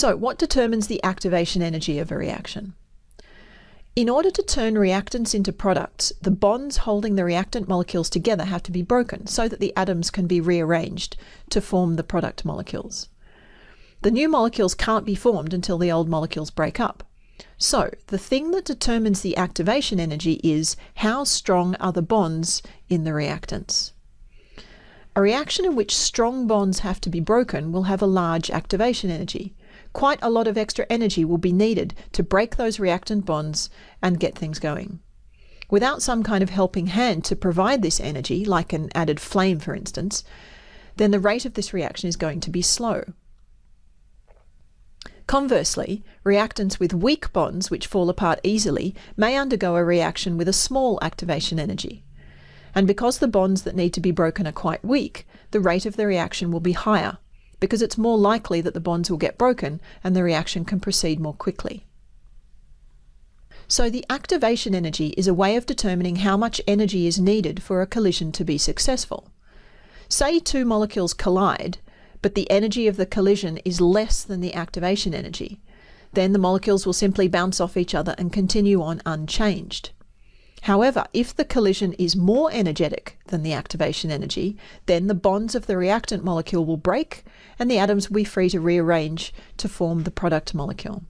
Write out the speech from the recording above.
So what determines the activation energy of a reaction? In order to turn reactants into products, the bonds holding the reactant molecules together have to be broken so that the atoms can be rearranged to form the product molecules. The new molecules can't be formed until the old molecules break up. So, the thing that determines the activation energy is how strong are the bonds in the reactants. A reaction in which strong bonds have to be broken will have a large activation energy, quite a lot of extra energy will be needed to break those reactant bonds and get things going. Without some kind of helping hand to provide this energy, like an added flame for instance, then the rate of this reaction is going to be slow. Conversely, reactants with weak bonds which fall apart easily may undergo a reaction with a small activation energy. And because the bonds that need to be broken are quite weak, the rate of the reaction will be higher, because it's more likely that the bonds will get broken and the reaction can proceed more quickly. So the activation energy is a way of determining how much energy is needed for a collision to be successful. Say two molecules collide, but the energy of the collision is less than the activation energy. Then the molecules will simply bounce off each other and continue on unchanged. However, if the collision is more energetic than the activation energy, then the bonds of the reactant molecule will break and the atoms will be free to rearrange to form the product molecule.